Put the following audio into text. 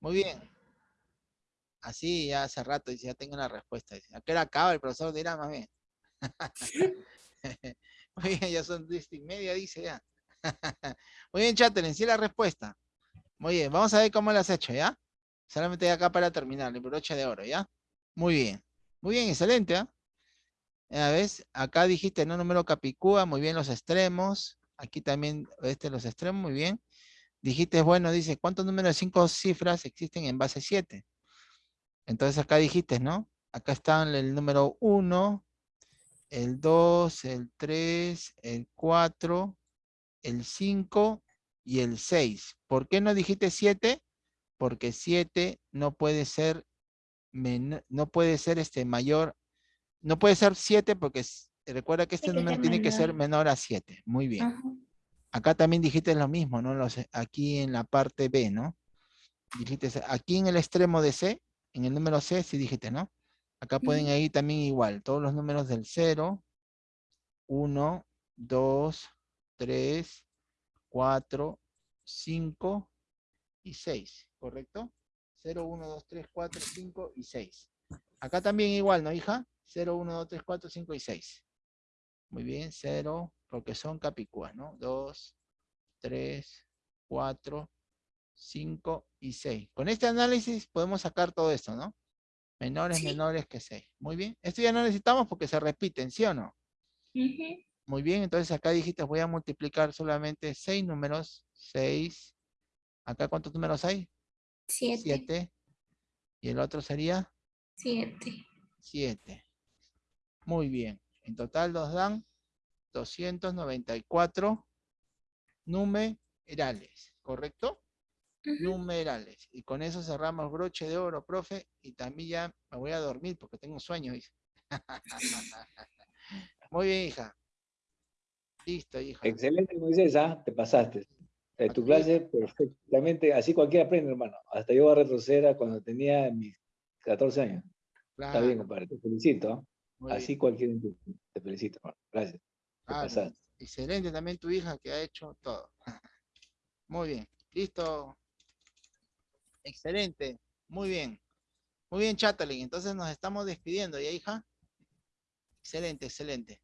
Muy bien. Así ya hace rato ya tengo la respuesta. Dice, ¿a acaba el profesor dirá más bien? Muy bien, ya son diez y media, dice ya. Muy bien, Chatterley, sí la respuesta. Muy bien, vamos a ver cómo lo has hecho, ¿ya? Solamente acá para terminar, el broche de oro, ¿ya? Muy bien. Muy bien, excelente, ¿ah? A ver, acá dijiste no número capicúa, muy bien los extremos. Aquí también, este los extremos, muy bien. Dijiste, bueno, dice, ¿cuántos números de cinco cifras existen en base 7? Entonces acá dijiste, ¿no? Acá están el número 1, el 2, el 3, el 4, el 5 y el 6. ¿Por qué no dijiste 7? Porque 7 no puede ser no puede ser este mayor, no puede ser 7 porque recuerda que este número tiene que ser menor a 7. Muy bien. Acá también dijiste lo mismo, ¿no? Los, aquí en la parte B, ¿no? Dijiste, aquí en el extremo de C, en el número C, sí dijiste, ¿no? Acá pueden ir también igual, todos los números del 0, 1, 2, 3, 4, 5 y 6, ¿correcto? 0, 1, 2, 3, 4, 5 y 6. Acá también igual, ¿no, hija? 0, 1, 2, 3, 4, 5 y 6. Muy bien, 0, porque son capicúas, ¿no? 2, 3, 4, 5 y 6. Con este análisis podemos sacar todo esto, ¿no? Menores, sí. menores que 6. Muy bien. Esto ya no necesitamos porque se repiten, ¿sí o no? Uh -huh. Muy bien, entonces acá dijiste voy a multiplicar solamente 6 números. 6. ¿Acá cuántos números hay? 7. 7. ¿Y el otro sería? 7. 7. Muy bien. En total nos dan 294 numerales, ¿correcto? Uh -huh. Numerales. Y con eso cerramos broche de oro, profe. Y también ya me voy a dormir porque tengo sueño, dice. Muy bien, hija. Listo, hija. Excelente, Moisés, ¿ah? te pasaste. Eh, tu clase perfectamente, así cualquiera aprende, hermano. Hasta yo a retroceder a cuando tenía mis 14 años. Claro. Está bien, compadre, te felicito. Muy así bien. cualquiera te felicito, hermano. Gracias. Ah, excelente también tu hija que ha hecho todo. Muy bien. Listo. Excelente. Muy bien. Muy bien, Chatterley. Entonces nos estamos despidiendo, ¿ya, hija? Excelente, excelente.